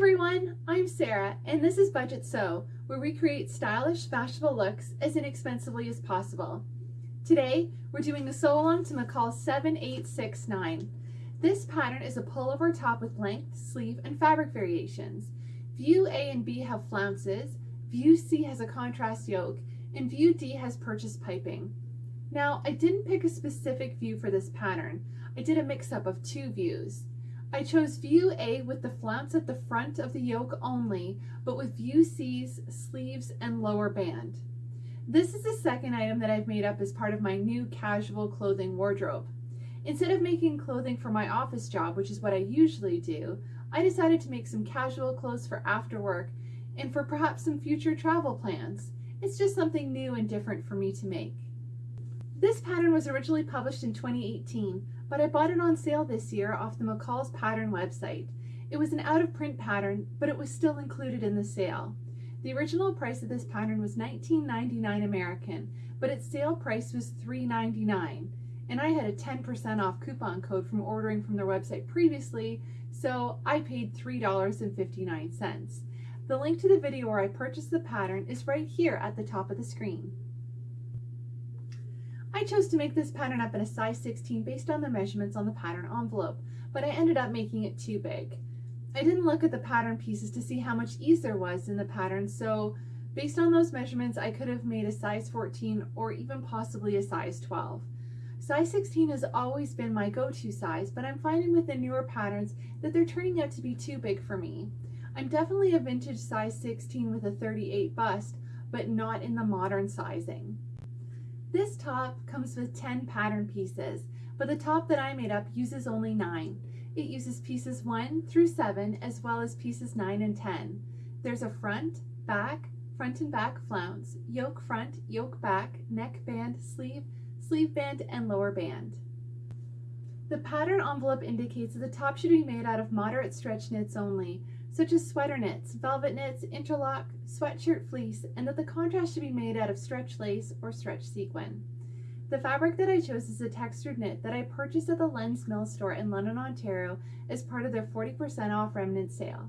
everyone, I'm Sarah and this is Budget Sew, where we create stylish, fashionable looks as inexpensively as possible. Today, we're doing a sew along to McCall 7869. This pattern is a pullover top with length, sleeve, and fabric variations. View A and B have flounces, View C has a contrast yoke, and View D has purchased piping. Now, I didn't pick a specific view for this pattern. I did a mix-up of two views. I chose view A with the flounce at the front of the yoke only, but with view C's sleeves and lower band. This is the second item that I've made up as part of my new casual clothing wardrobe. Instead of making clothing for my office job, which is what I usually do, I decided to make some casual clothes for after work and for perhaps some future travel plans. It's just something new and different for me to make. This pattern was originally published in 2018, but I bought it on sale this year off the McCall's Pattern website. It was an out-of-print pattern, but it was still included in the sale. The original price of this pattern was $19.99 American, but its sale price was $3.99, and I had a 10% off coupon code from ordering from their website previously, so I paid $3.59. The link to the video where I purchased the pattern is right here at the top of the screen. I chose to make this pattern up in a size 16 based on the measurements on the pattern envelope, but I ended up making it too big. I didn't look at the pattern pieces to see how much ease there was in the pattern, so based on those measurements, I could have made a size 14 or even possibly a size 12. Size 16 has always been my go-to size, but I'm finding with the newer patterns that they're turning out to be too big for me. I'm definitely a vintage size 16 with a 38 bust, but not in the modern sizing. This top comes with 10 pattern pieces, but the top that I made up uses only 9. It uses pieces 1 through 7 as well as pieces 9 and 10. There's a front, back, front and back flounce, yoke front, yoke back, neck band, sleeve, sleeve band, and lower band. The pattern envelope indicates that the top should be made out of moderate stretch knits only, such as sweater knits, velvet knits, interlock, sweatshirt fleece, and that the contrast should be made out of stretch lace or stretch sequin. The fabric that I chose is a textured knit that I purchased at the Len's Mill store in London, Ontario as part of their 40% off remnant sale.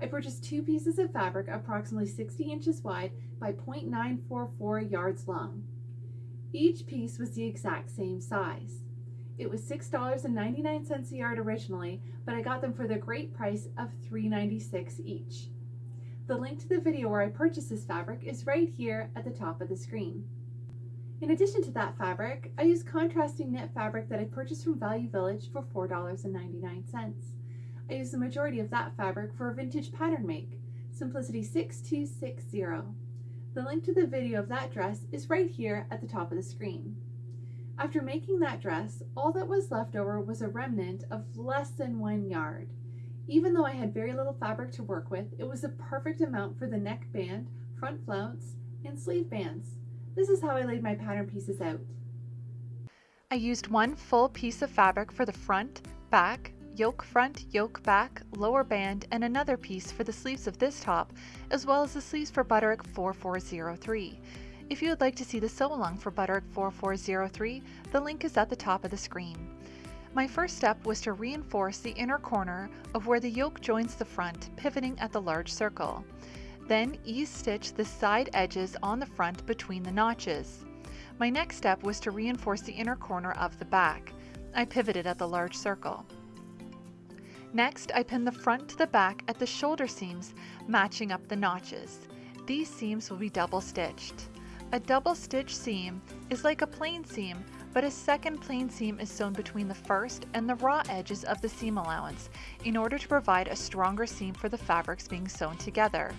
I purchased two pieces of fabric approximately 60 inches wide by 0.944 yards long. Each piece was the exact same size. It was $6.99 a yard originally, but I got them for the great price of $3.96 each. The link to the video where I purchased this fabric is right here at the top of the screen. In addition to that fabric, I used contrasting knit fabric that I purchased from Value Village for $4.99. I used the majority of that fabric for a vintage pattern make, Simplicity 6260. The link to the video of that dress is right here at the top of the screen. After making that dress, all that was left over was a remnant of less than one yard. Even though I had very little fabric to work with, it was the perfect amount for the neck band, front flounce, and sleeve bands. This is how I laid my pattern pieces out. I used one full piece of fabric for the front, back, yoke front, yoke back, lower band, and another piece for the sleeves of this top, as well as the sleeves for Butterick 4403. If you would like to see the sew along for Butterick 4403, the link is at the top of the screen. My first step was to reinforce the inner corner of where the yoke joins the front, pivoting at the large circle. Then ease stitch the side edges on the front between the notches. My next step was to reinforce the inner corner of the back. I pivoted at the large circle. Next, I pinned the front to the back at the shoulder seams, matching up the notches. These seams will be double stitched. A double stitch seam is like a plain seam, but a second plain seam is sewn between the first and the raw edges of the seam allowance in order to provide a stronger seam for the fabrics being sewn together.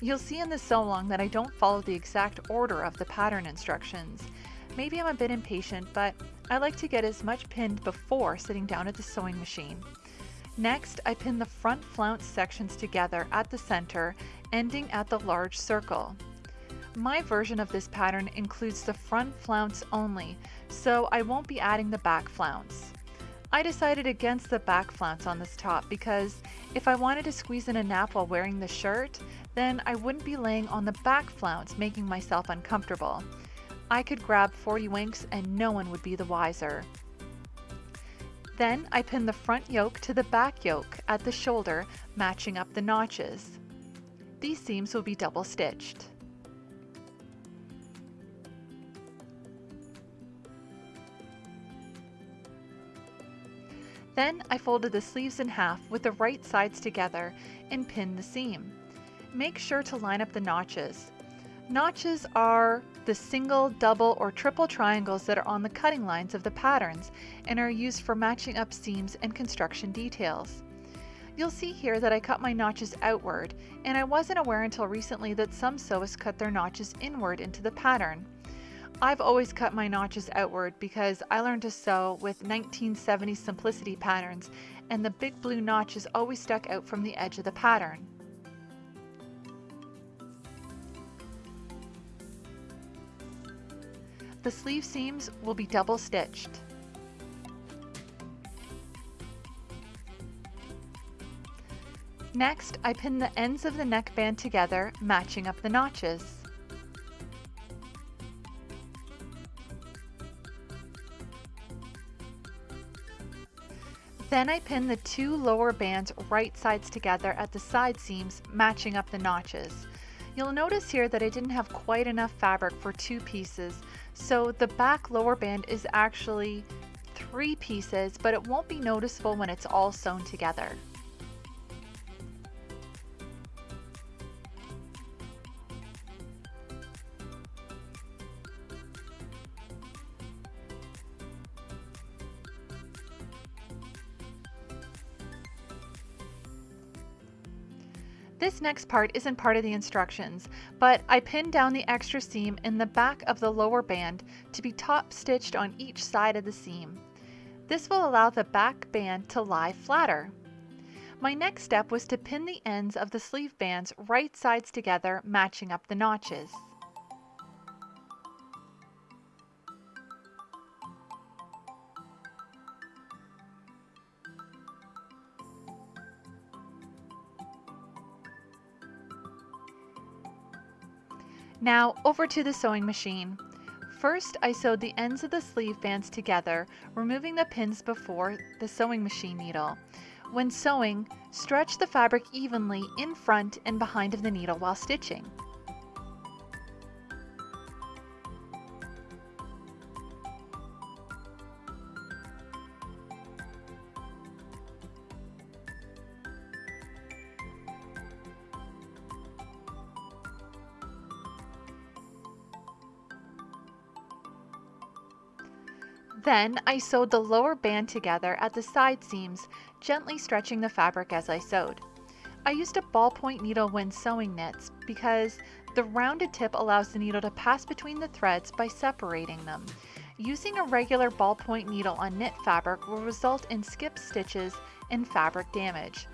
You'll see in the sew along that I don't follow the exact order of the pattern instructions. Maybe I'm a bit impatient, but I like to get as much pinned before sitting down at the sewing machine. Next, I pin the front flounce sections together at the center, ending at the large circle. My version of this pattern includes the front flounce only, so I won't be adding the back flounce. I decided against the back flounce on this top because if I wanted to squeeze in a nap while wearing the shirt, then I wouldn't be laying on the back flounce making myself uncomfortable. I could grab 40 winks and no one would be the wiser. Then I pin the front yoke to the back yoke at the shoulder, matching up the notches. These seams will be double stitched. Then I folded the sleeves in half with the right sides together and pinned the seam. Make sure to line up the notches. Notches are the single, double, or triple triangles that are on the cutting lines of the patterns and are used for matching up seams and construction details. You'll see here that I cut my notches outward, and I wasn't aware until recently that some sewists cut their notches inward into the pattern. I've always cut my notches outward because I learned to sew with 1970 simplicity patterns and the big blue notches always stuck out from the edge of the pattern. The sleeve seams will be double stitched. Next, I pin the ends of the neckband together, matching up the notches. Then I pin the two lower bands right sides together at the side seams, matching up the notches. You'll notice here that I didn't have quite enough fabric for two pieces, so the back lower band is actually three pieces, but it won't be noticeable when it's all sewn together. Next part isn't part of the instructions, but I pinned down the extra seam in the back of the lower band to be top stitched on each side of the seam. This will allow the back band to lie flatter. My next step was to pin the ends of the sleeve bands right sides together, matching up the notches. Now over to the sewing machine. First, I sewed the ends of the sleeve bands together, removing the pins before the sewing machine needle. When sewing, stretch the fabric evenly in front and behind of the needle while stitching. Then I sewed the lower band together at the side seams, gently stretching the fabric as I sewed. I used a ballpoint needle when sewing knits because the rounded tip allows the needle to pass between the threads by separating them. Using a regular ballpoint needle on knit fabric will result in skip stitches and fabric damage.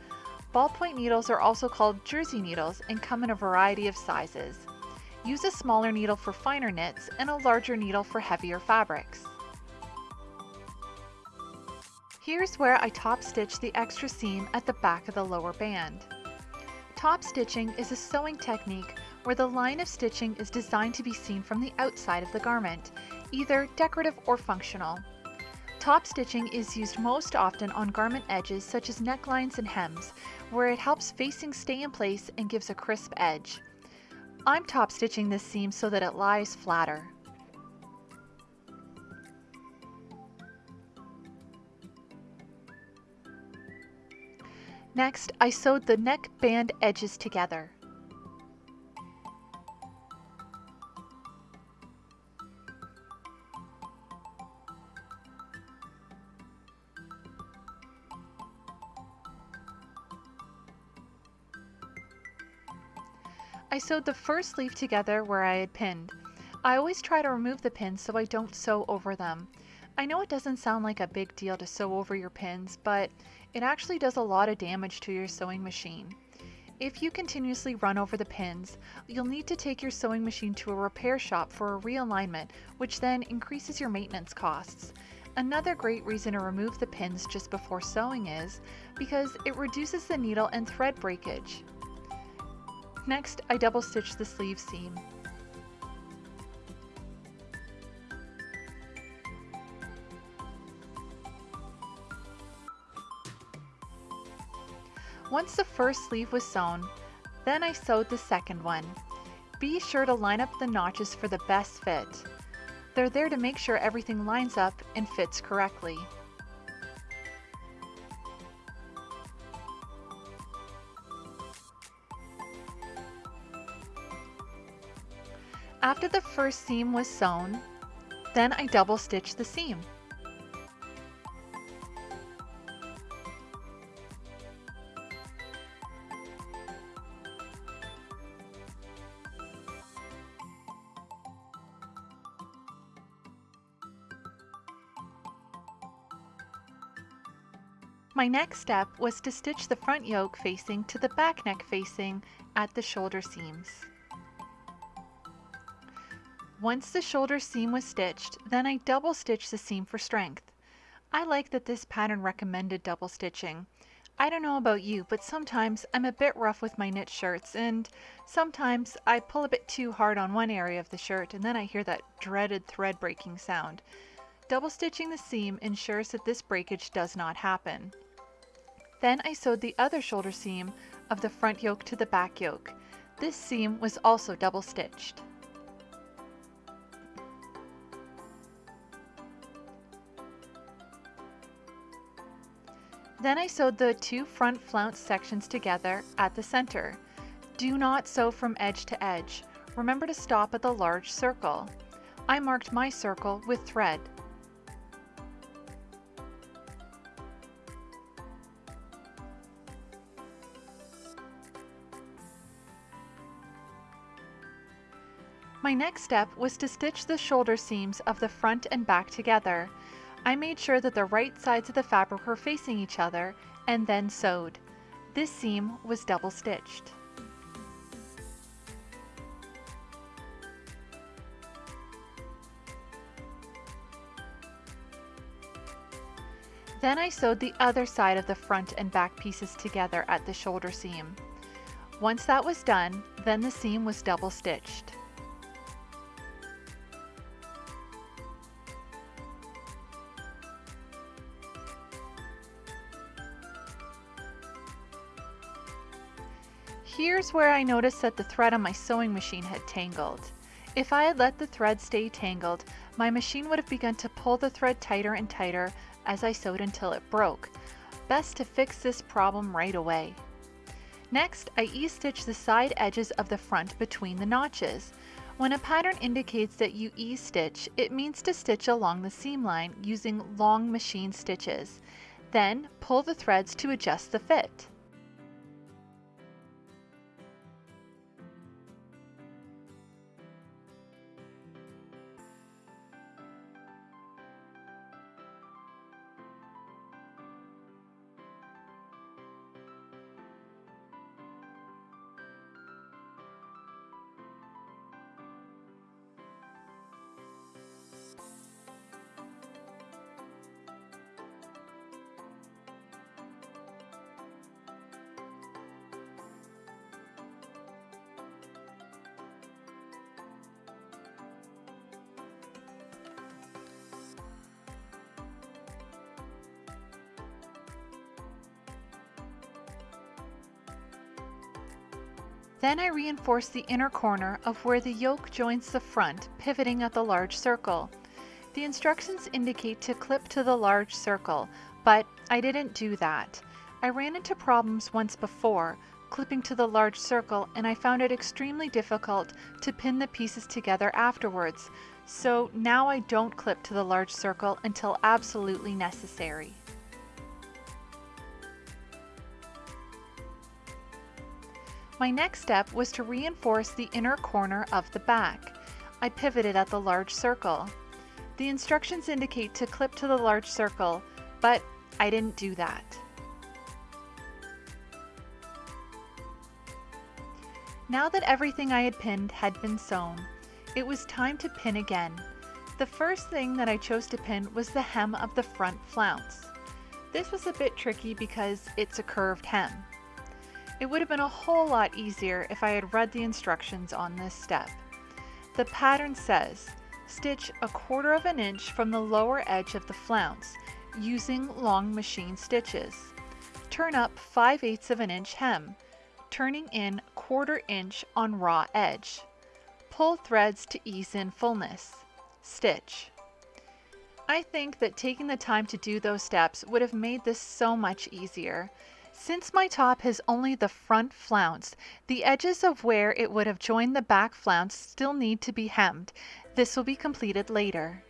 Ballpoint needles are also called jersey needles and come in a variety of sizes. Use a smaller needle for finer knits and a larger needle for heavier fabrics. Here's where I top stitch the extra seam at the back of the lower band. Top stitching is a sewing technique where the line of stitching is designed to be seen from the outside of the garment, either decorative or functional. Top stitching is used most often on garment edges such as necklines and hems, where it helps facing stay in place and gives a crisp edge. I'm top stitching this seam so that it lies flatter. Next, I sewed the neck band edges together. I sewed the first leaf together where I had pinned. I always try to remove the pins so I don't sew over them. I know it doesn't sound like a big deal to sew over your pins, but it actually does a lot of damage to your sewing machine. If you continuously run over the pins, you'll need to take your sewing machine to a repair shop for a realignment, which then increases your maintenance costs. Another great reason to remove the pins just before sewing is because it reduces the needle and thread breakage. Next, I double stitch the sleeve seam. Once the first sleeve was sewn, then I sewed the second one. Be sure to line up the notches for the best fit. They're there to make sure everything lines up and fits correctly. After the first seam was sewn, then I double stitched the seam. My next step was to stitch the front yoke facing to the back neck facing at the shoulder seams. Once the shoulder seam was stitched, then I double stitched the seam for strength. I like that this pattern recommended double stitching. I don't know about you, but sometimes I'm a bit rough with my knit shirts and sometimes I pull a bit too hard on one area of the shirt and then I hear that dreaded thread breaking sound. Double stitching the seam ensures that this breakage does not happen. Then I sewed the other shoulder seam of the front yoke to the back yoke. This seam was also double stitched. Then I sewed the two front flounce sections together at the center. Do not sew from edge to edge. Remember to stop at the large circle. I marked my circle with thread. My next step was to stitch the shoulder seams of the front and back together. I made sure that the right sides of the fabric were facing each other and then sewed. This seam was double stitched. Then I sewed the other side of the front and back pieces together at the shoulder seam. Once that was done, then the seam was double stitched. Here's where I noticed that the thread on my sewing machine had tangled. If I had let the thread stay tangled, my machine would have begun to pull the thread tighter and tighter as I sewed until it broke. Best to fix this problem right away. Next, I ease stitch the side edges of the front between the notches. When a pattern indicates that you ease stitch, it means to stitch along the seam line using long machine stitches. Then, pull the threads to adjust the fit. Then I reinforce the inner corner of where the yoke joins the front, pivoting at the large circle. The instructions indicate to clip to the large circle, but I didn't do that. I ran into problems once before, clipping to the large circle, and I found it extremely difficult to pin the pieces together afterwards, so now I don't clip to the large circle until absolutely necessary. My next step was to reinforce the inner corner of the back. I pivoted at the large circle. The instructions indicate to clip to the large circle, but I didn't do that. Now that everything I had pinned had been sewn, it was time to pin again. The first thing that I chose to pin was the hem of the front flounce. This was a bit tricky because it's a curved hem. It would have been a whole lot easier if I had read the instructions on this step. The pattern says, stitch a quarter of an inch from the lower edge of the flounce using long machine stitches. turn up 5 eighths of an inch hem, turning in quarter inch on raw edge. Pull threads to ease in fullness. Stitch. I think that taking the time to do those steps would have made this so much easier. Since my top has only the front flounce, the edges of where it would have joined the back flounce still need to be hemmed. This will be completed later.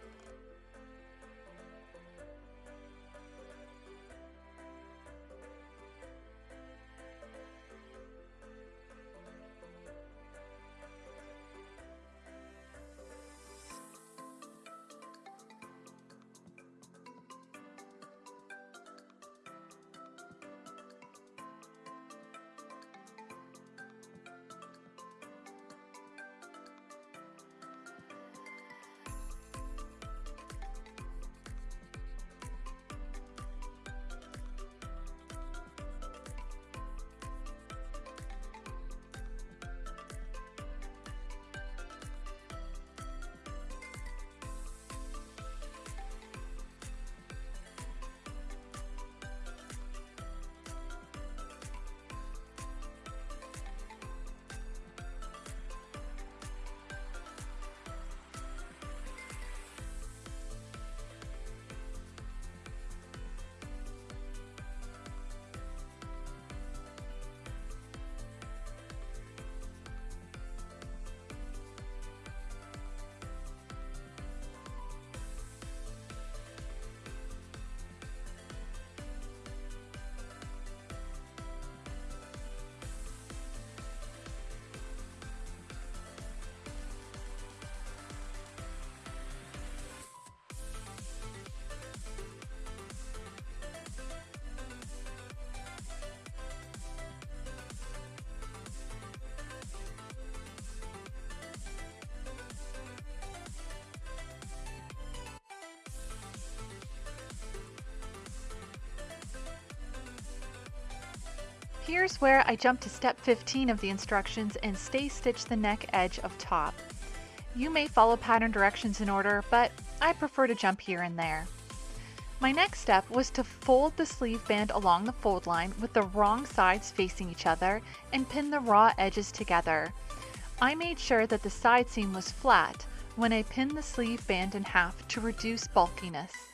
Here's where I jump to step 15 of the instructions and stay stitch the neck edge of top. You may follow pattern directions in order, but I prefer to jump here and there. My next step was to fold the sleeve band along the fold line with the wrong sides facing each other and pin the raw edges together. I made sure that the side seam was flat when I pinned the sleeve band in half to reduce bulkiness.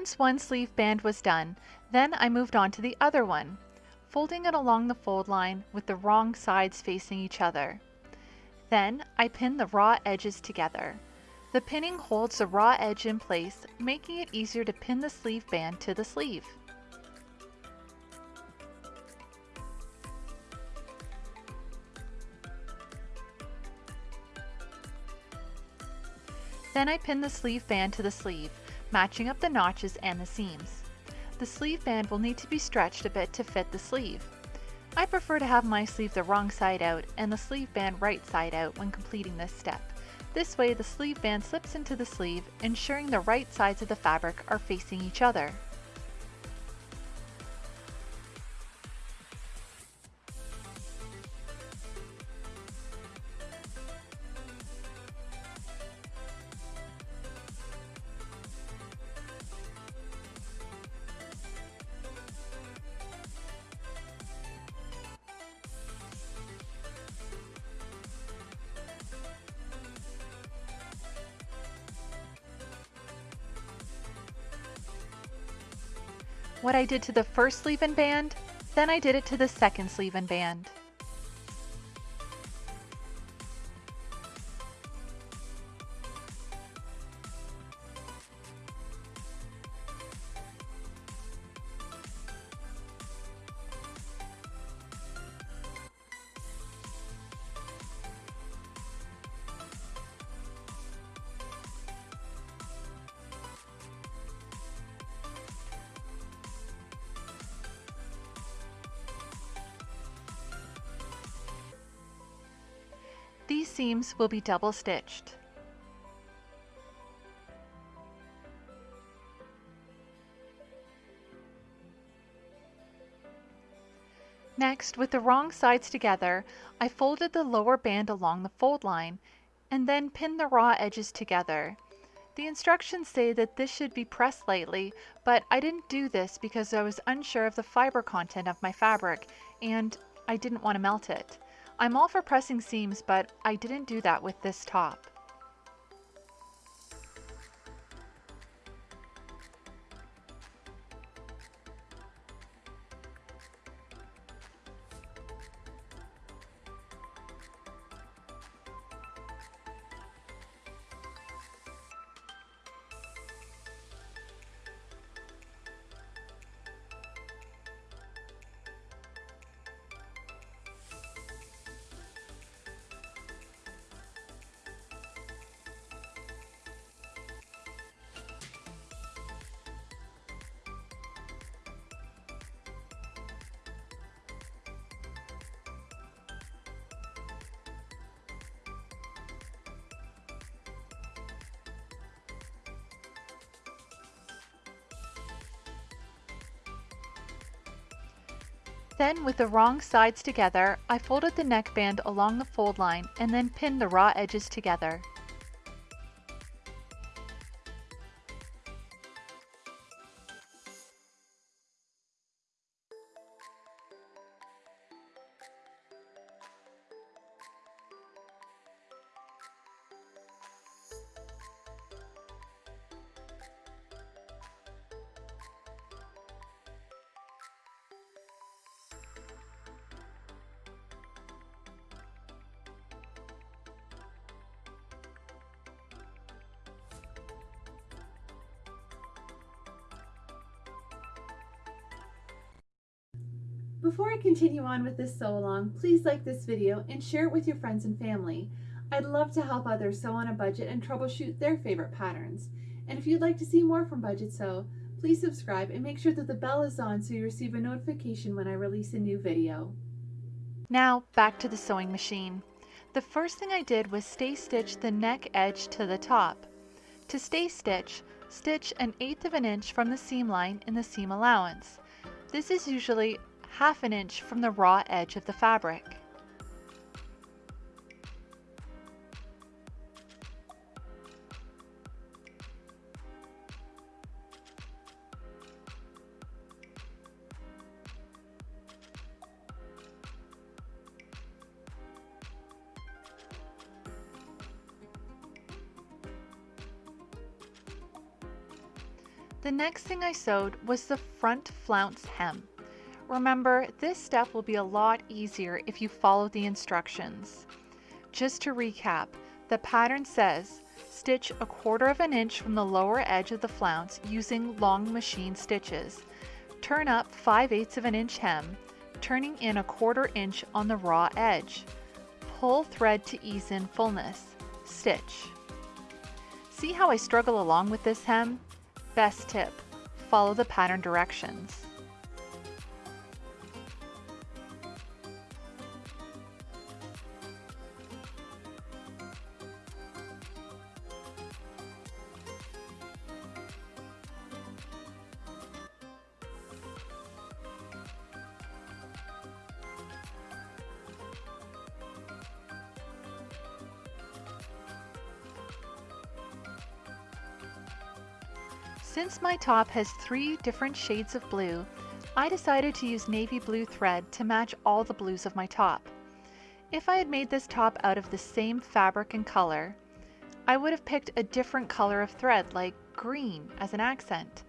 Once one sleeve band was done, then I moved on to the other one, folding it along the fold line with the wrong sides facing each other. Then I pin the raw edges together. The pinning holds the raw edge in place, making it easier to pin the sleeve band to the sleeve. Then I pin the sleeve band to the sleeve matching up the notches and the seams. The sleeve band will need to be stretched a bit to fit the sleeve. I prefer to have my sleeve the wrong side out and the sleeve band right side out when completing this step. This way the sleeve band slips into the sleeve, ensuring the right sides of the fabric are facing each other. What I did to the first sleeve and band, then I did it to the second sleeve and band. Seams will be double stitched. Next, with the wrong sides together, I folded the lower band along the fold line, and then pinned the raw edges together. The instructions say that this should be pressed lightly, but I didn't do this because I was unsure of the fiber content of my fabric, and I didn't want to melt it. I'm all for pressing seams, but I didn't do that with this top. Then with the wrong sides together, I folded the neckband along the fold line and then pinned the raw edges together. Continue on with this sew along, please like this video and share it with your friends and family. I'd love to help others sew on a budget and troubleshoot their favorite patterns. And if you'd like to see more from Budget Sew, please subscribe and make sure that the bell is on so you receive a notification when I release a new video. Now back to the sewing machine. The first thing I did was stay stitch the neck edge to the top. To stay stitch, stitch an eighth of an inch from the seam line in the seam allowance. This is usually half an inch from the raw edge of the fabric. The next thing I sewed was the front flounce hem. Remember, this step will be a lot easier if you follow the instructions. Just to recap, the pattern says, stitch a quarter of an inch from the lower edge of the flounce using long machine stitches. Turn up 5 eighths of an inch hem, turning in a quarter inch on the raw edge. Pull thread to ease in fullness. Stitch. See how I struggle along with this hem? Best tip, follow the pattern directions. My top has three different shades of blue, I decided to use navy blue thread to match all the blues of my top. If I had made this top out of the same fabric and color, I would have picked a different color of thread like green as an accent.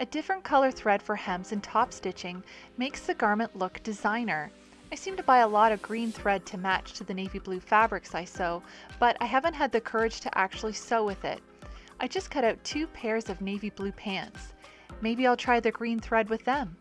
A different color thread for hems and top stitching makes the garment look designer. I seem to buy a lot of green thread to match to the navy blue fabrics I sew, but I haven't had the courage to actually sew with it. I just cut out two pairs of navy blue pants. Maybe I'll try the green thread with them.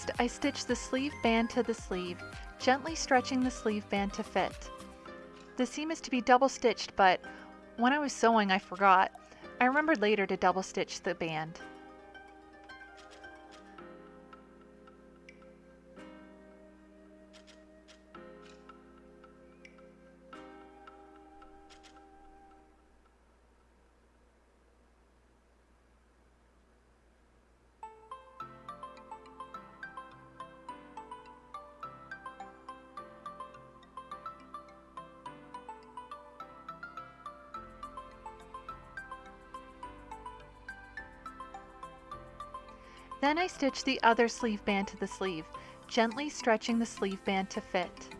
Next, I stitch the sleeve band to the sleeve, gently stretching the sleeve band to fit. The seam is to be double stitched, but when I was sewing I forgot. I remembered later to double stitch the band. Then I stitch the other sleeve band to the sleeve, gently stretching the sleeve band to fit.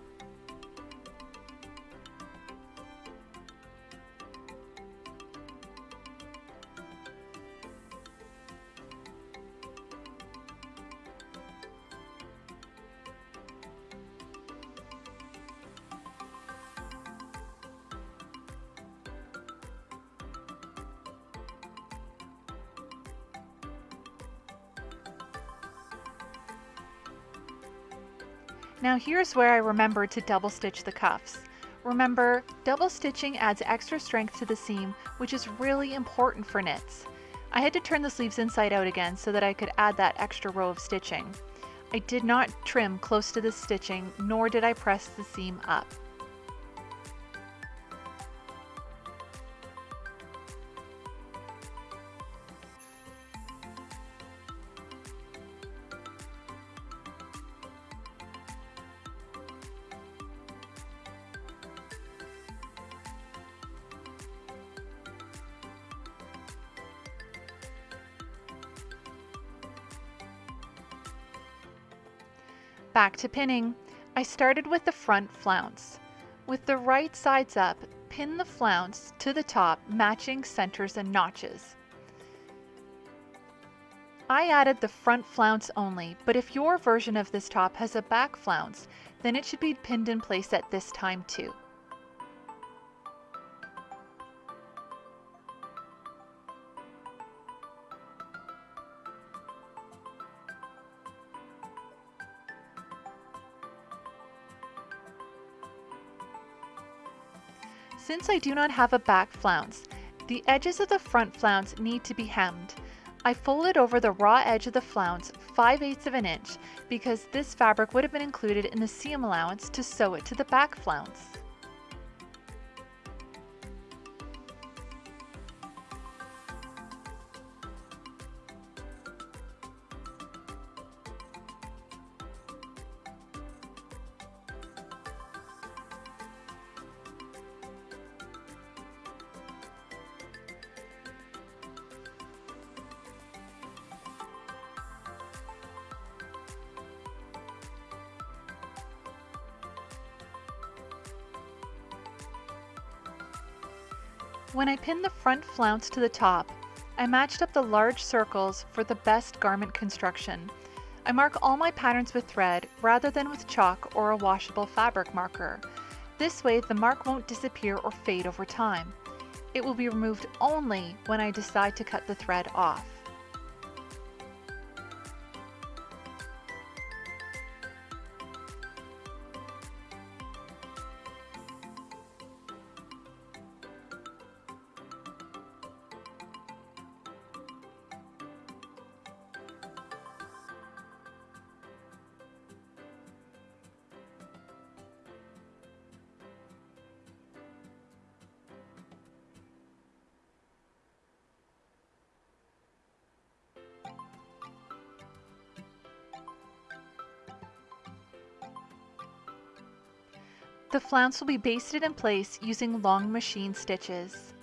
Here's where I remembered to double stitch the cuffs. Remember, double stitching adds extra strength to the seam, which is really important for knits. I had to turn the sleeves inside out again so that I could add that extra row of stitching. I did not trim close to the stitching, nor did I press the seam up. Back to pinning. I started with the front flounce. With the right sides up, pin the flounce to the top, matching centers and notches. I added the front flounce only, but if your version of this top has a back flounce, then it should be pinned in place at this time too. I do not have a back flounce, the edges of the front flounce need to be hemmed. I folded over the raw edge of the flounce 5 eighths of an inch because this fabric would have been included in the seam allowance to sew it to the back flounce. Front flounce to the top, I matched up the large circles for the best garment construction. I mark all my patterns with thread rather than with chalk or a washable fabric marker. This way the mark won't disappear or fade over time. It will be removed only when I decide to cut the thread off. Flounce will be basted in place using long machine stitches.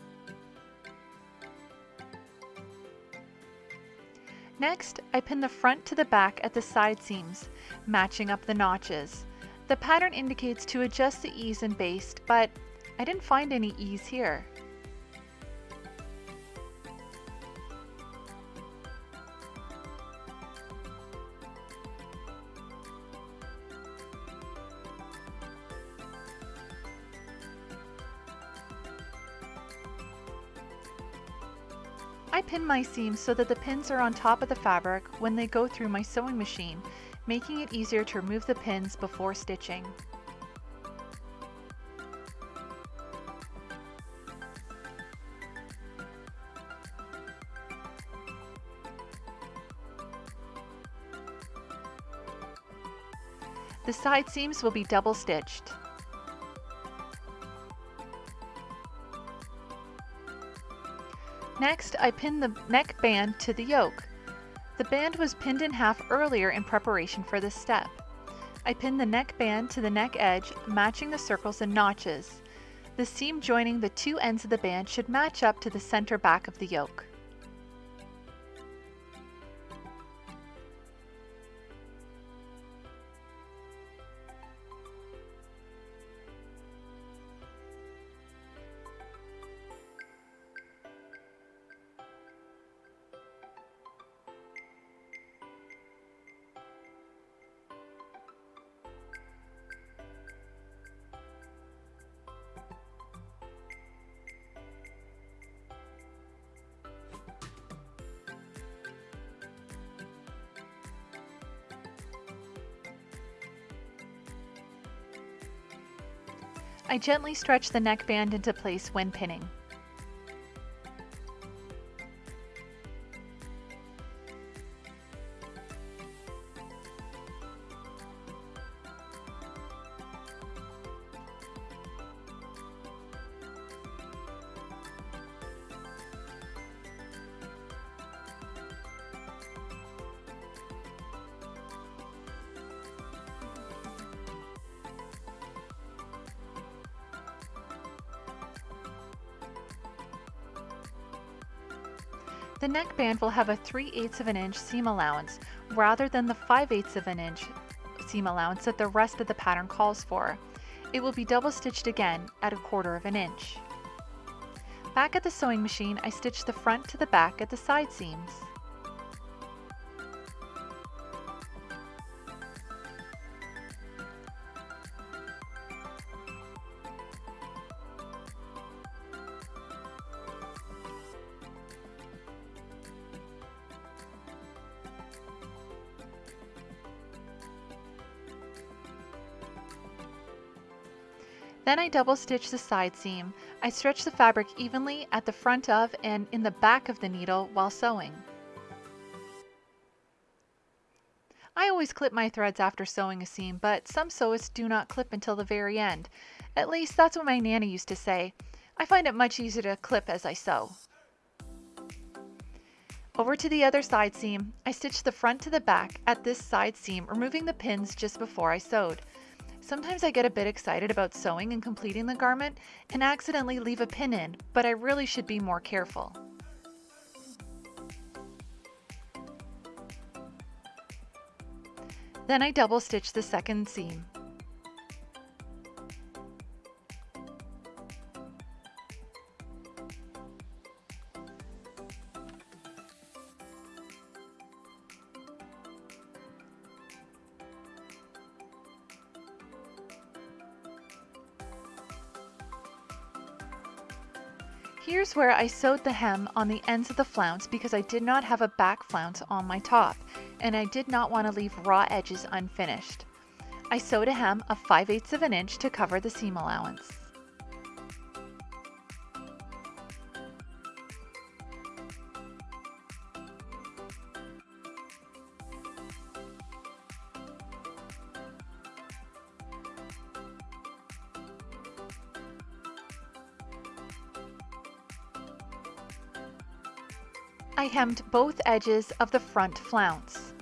Next, I pin the front to the back at the side seams, matching up the notches. The pattern indicates to adjust the ease and baste, but I didn't find any ease here. My seams so that the pins are on top of the fabric when they go through my sewing machine, making it easier to remove the pins before stitching. The side seams will be double stitched. Next, I pin the neck band to the yoke. The band was pinned in half earlier in preparation for this step. I pin the neck band to the neck edge, matching the circles and notches. The seam joining the two ends of the band should match up to the center back of the yoke. I gently stretch the neckband into place when pinning. Neckband will have a 3 8 of an inch seam allowance rather than the 5 8 of an inch seam allowance that the rest of the pattern calls for. It will be double stitched again at a quarter of an inch. Back at the sewing machine, I stitch the front to the back at the side seams. I double stitch the side seam. I stretch the fabric evenly at the front of and in the back of the needle while sewing. I always clip my threads after sewing a seam, but some sewists do not clip until the very end. At least that's what my Nana used to say. I find it much easier to clip as I sew. Over to the other side seam, I stitch the front to the back at this side seam, removing the pins just before I sewed. Sometimes I get a bit excited about sewing and completing the garment and accidentally leave a pin in, but I really should be more careful. Then I double stitch the second seam. Where I sewed the hem on the ends of the flounce because I did not have a back flounce on my top and I did not want to leave raw edges unfinished. I sewed a hem of 5 eighths of an inch to cover the seam allowance. I hemmed both edges of the front flounce.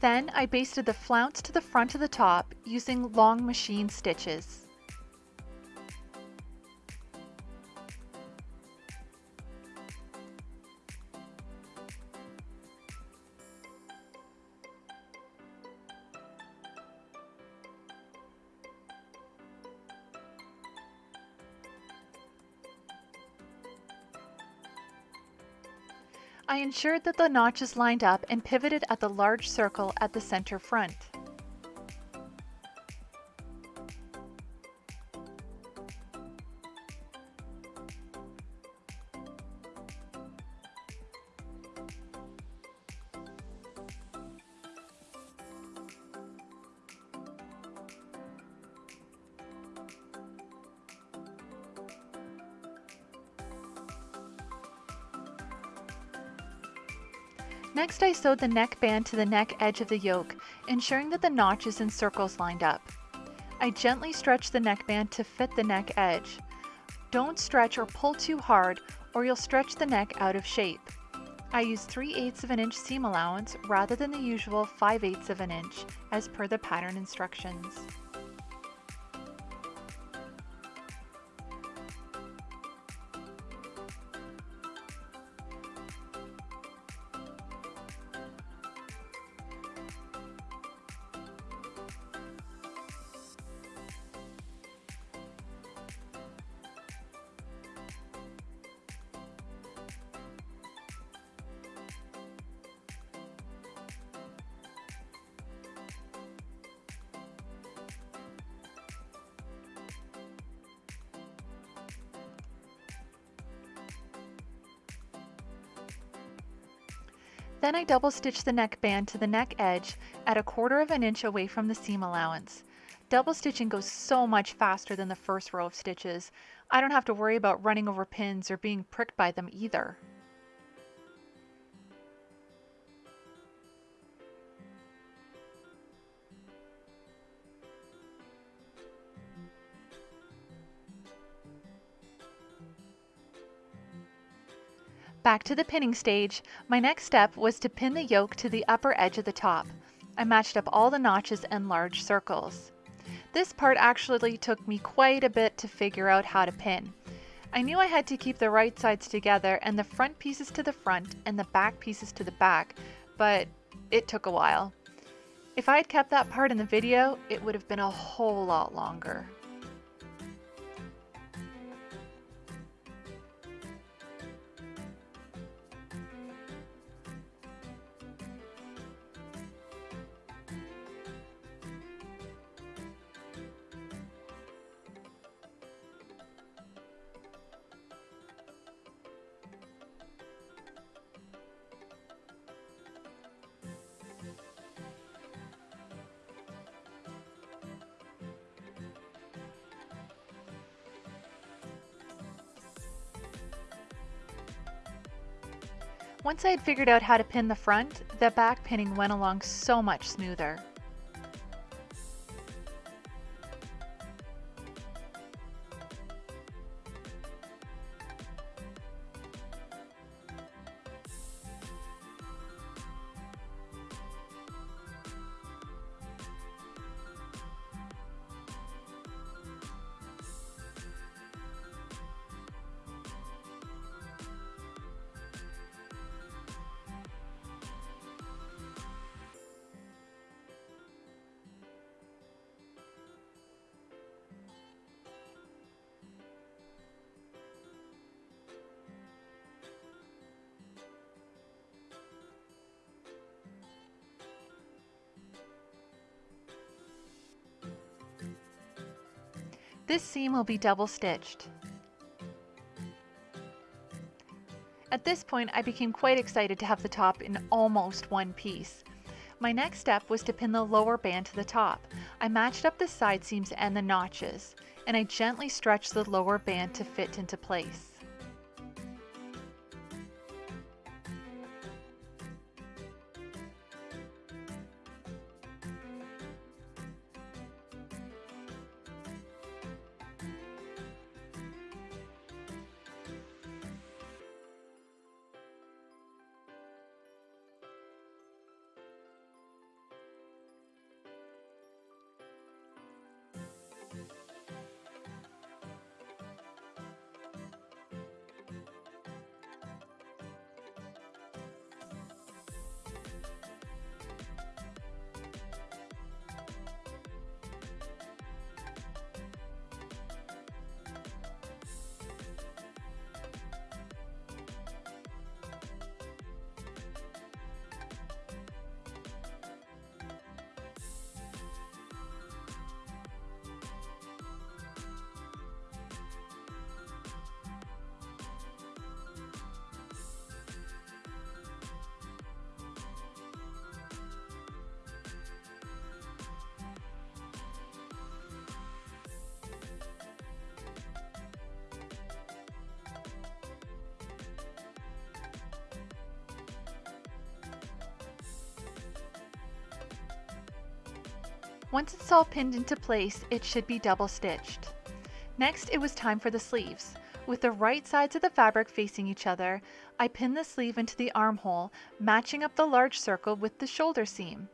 Then I basted the flounce to the front of the top using long machine stitches. Ensured that the notch is lined up and pivoted at the large circle at the center front. Sewed the neck band to the neck edge of the yoke, ensuring that the notches and circles lined up. I gently stretched the neckband to fit the neck edge. Don't stretch or pull too hard or you'll stretch the neck out of shape. I used 3 eighths of an inch seam allowance rather than the usual 5 eighths of an inch as per the pattern instructions. Then I double stitch the neckband to the neck edge at a quarter of an inch away from the seam allowance. Double stitching goes so much faster than the first row of stitches. I don't have to worry about running over pins or being pricked by them either. Back to the pinning stage, my next step was to pin the yoke to the upper edge of the top. I matched up all the notches and large circles. This part actually took me quite a bit to figure out how to pin. I knew I had to keep the right sides together and the front pieces to the front and the back pieces to the back, but it took a while. If I had kept that part in the video, it would have been a whole lot longer. Once I had figured out how to pin the front, the back pinning went along so much smoother. This seam will be double stitched. At this point, I became quite excited to have the top in almost one piece. My next step was to pin the lower band to the top. I matched up the side seams and the notches, and I gently stretched the lower band to fit into place. Once it's all pinned into place, it should be double stitched. Next, it was time for the sleeves. With the right sides of the fabric facing each other, I pinned the sleeve into the armhole, matching up the large circle with the shoulder seam.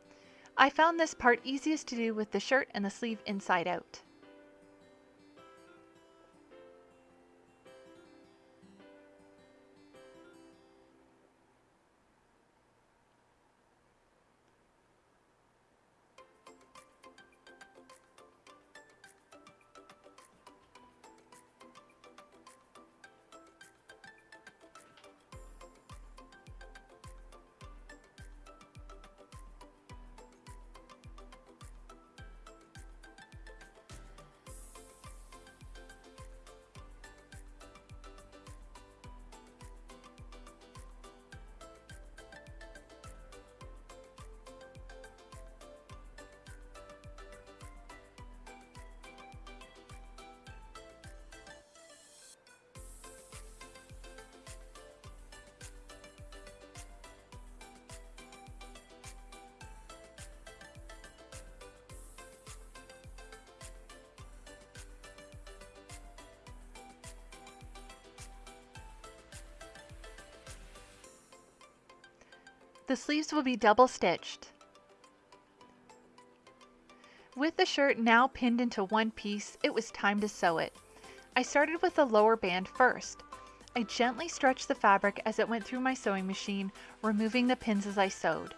I found this part easiest to do with the shirt and the sleeve inside out. The sleeves will be double stitched. With the shirt now pinned into one piece, it was time to sew it. I started with the lower band first. I gently stretched the fabric as it went through my sewing machine, removing the pins as I sewed.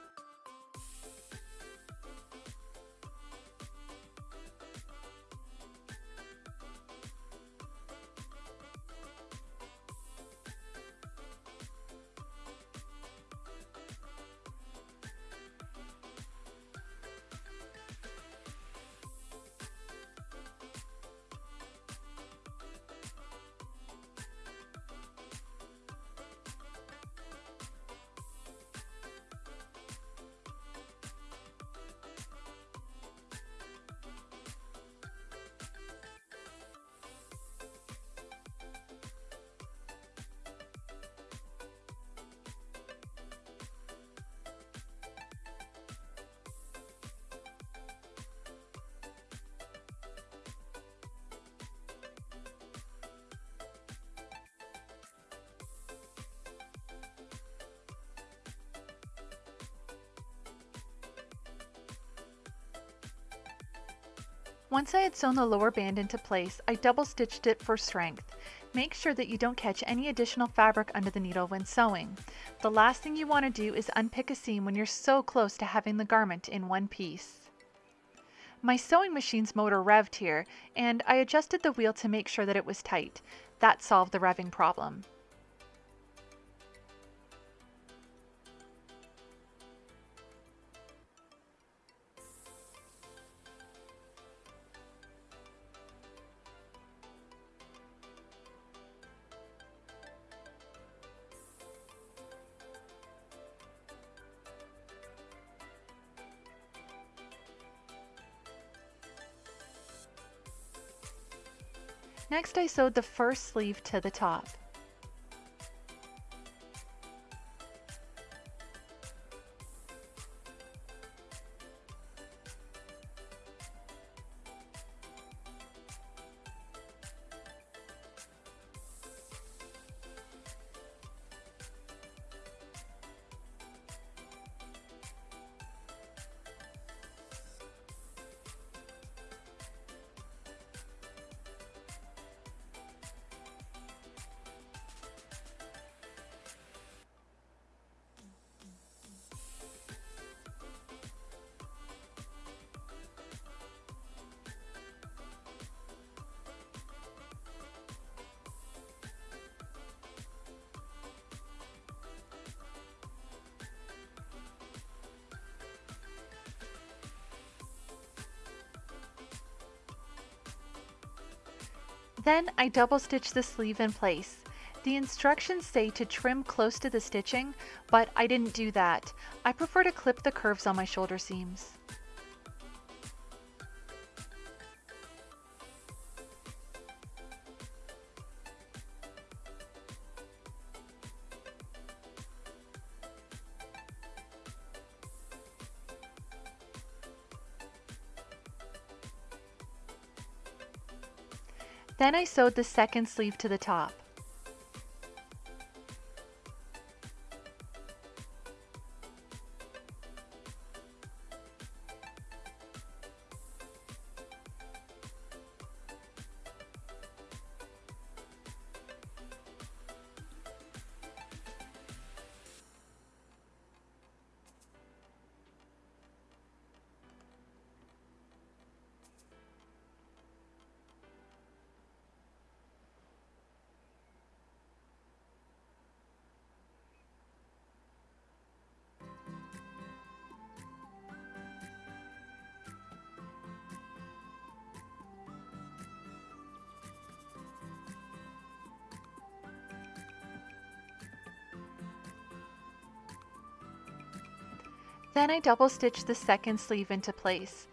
Once I had sewn the lower band into place, I double stitched it for strength. Make sure that you don't catch any additional fabric under the needle when sewing. The last thing you want to do is unpick a seam when you're so close to having the garment in one piece. My sewing machine's motor revved here, and I adjusted the wheel to make sure that it was tight. That solved the revving problem. Next I sewed the first sleeve to the top. Then I double stitch the sleeve in place. The instructions say to trim close to the stitching, but I didn't do that. I prefer to clip the curves on my shoulder seams. Then I sewed the second sleeve to the top. Then I double stitched the second sleeve into place.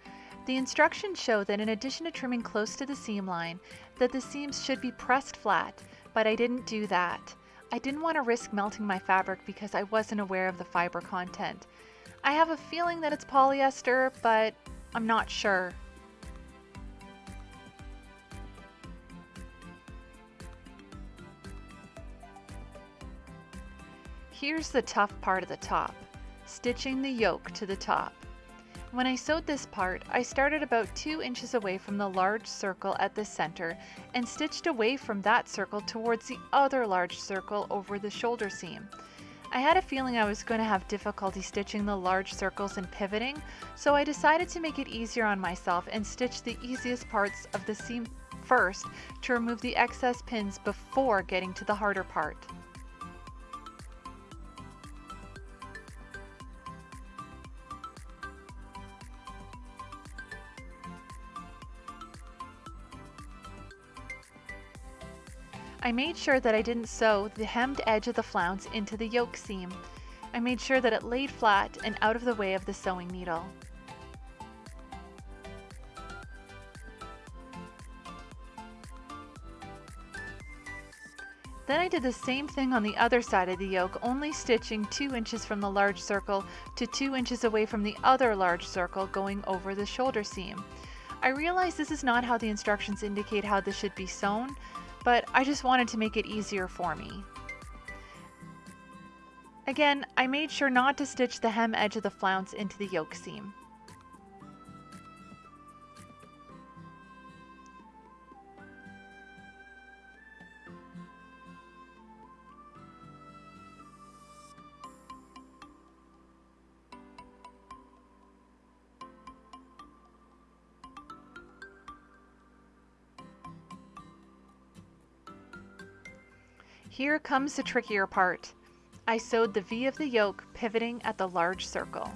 The instructions show that in addition to trimming close to the seam line, that the seams should be pressed flat, but I didn't do that. I didn't want to risk melting my fabric because I wasn't aware of the fiber content. I have a feeling that it's polyester, but I'm not sure. Here's the tough part of the top stitching the yoke to the top. When I sewed this part, I started about 2 inches away from the large circle at the center and stitched away from that circle towards the other large circle over the shoulder seam. I had a feeling I was going to have difficulty stitching the large circles and pivoting, so I decided to make it easier on myself and stitch the easiest parts of the seam first to remove the excess pins before getting to the harder part. I made sure that I didn't sew the hemmed edge of the flounce into the yoke seam. I made sure that it laid flat and out of the way of the sewing needle. Then I did the same thing on the other side of the yoke, only stitching 2 inches from the large circle to 2 inches away from the other large circle going over the shoulder seam. I realize this is not how the instructions indicate how this should be sewn, but I just wanted to make it easier for me. Again, I made sure not to stitch the hem edge of the flounce into the yoke seam. Here comes the trickier part. I sewed the V of the yoke pivoting at the large circle.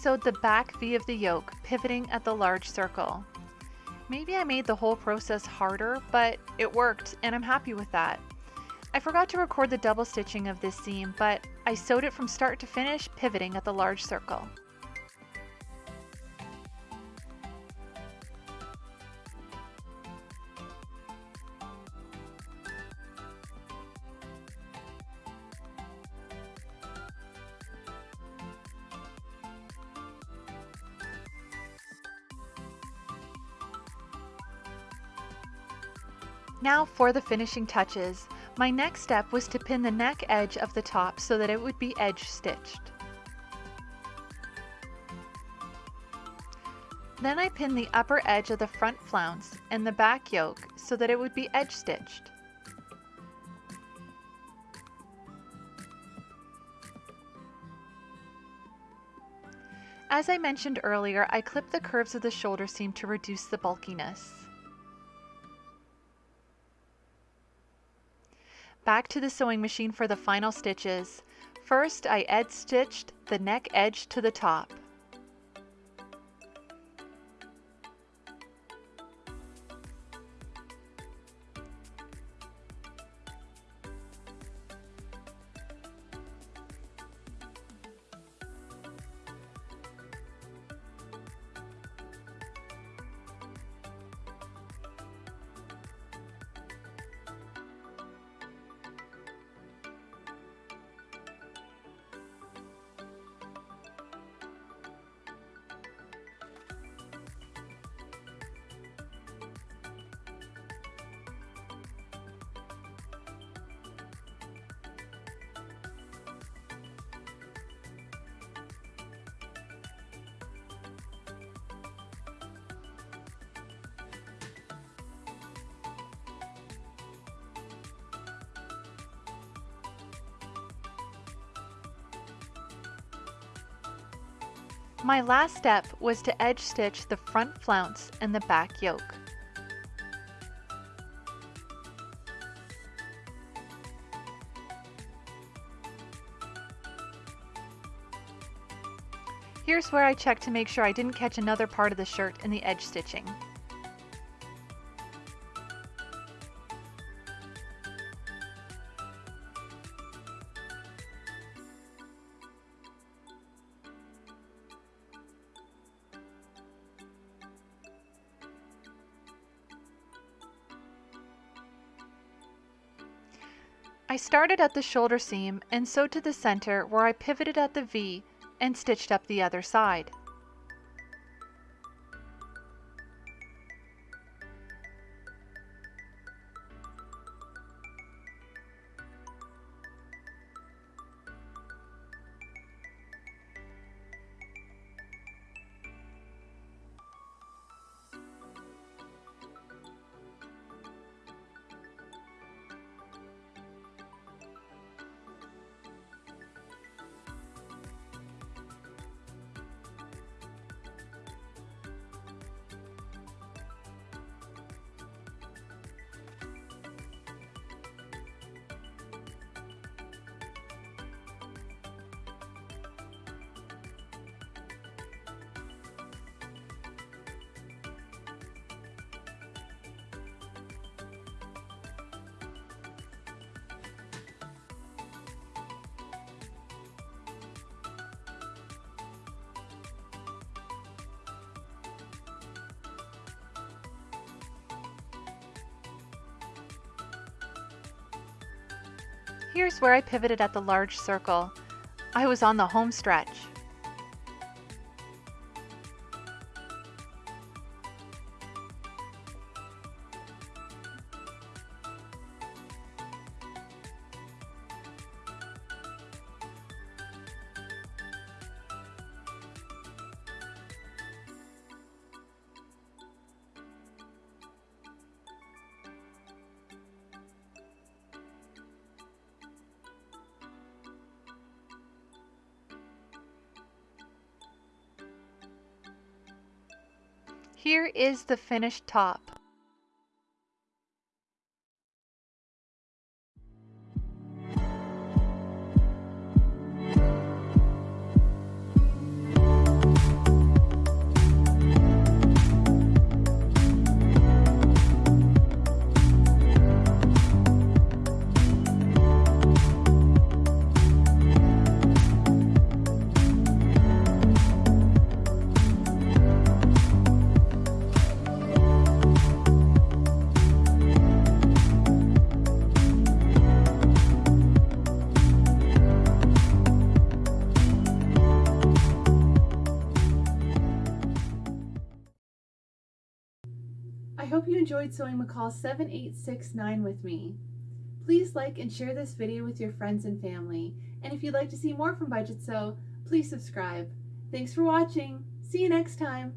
Sewed the back V of the yoke, pivoting at the large circle. Maybe I made the whole process harder, but it worked and I'm happy with that. I forgot to record the double stitching of this seam, but I sewed it from start to finish, pivoting at the large circle. For the finishing touches. My next step was to pin the neck edge of the top so that it would be edge stitched. Then I pinned the upper edge of the front flounce and the back yoke so that it would be edge stitched. As I mentioned earlier, I clipped the curves of the shoulder seam to reduce the bulkiness. Back to the sewing machine for the final stitches. First, I edge stitched the neck edge to the top. My last step was to edge stitch the front flounce and the back yoke. Here's where I check to make sure I didn't catch another part of the shirt in the edge stitching. Started at the shoulder seam and sewed to the center where I pivoted at the V and stitched up the other side. Where I pivoted at the large circle. I was on the home stretch. The finished top. Enjoyed sewing McCall 7869 with me. Please like and share this video with your friends and family. And if you'd like to see more from Budget Sew, please subscribe. Thanks for watching. See you next time.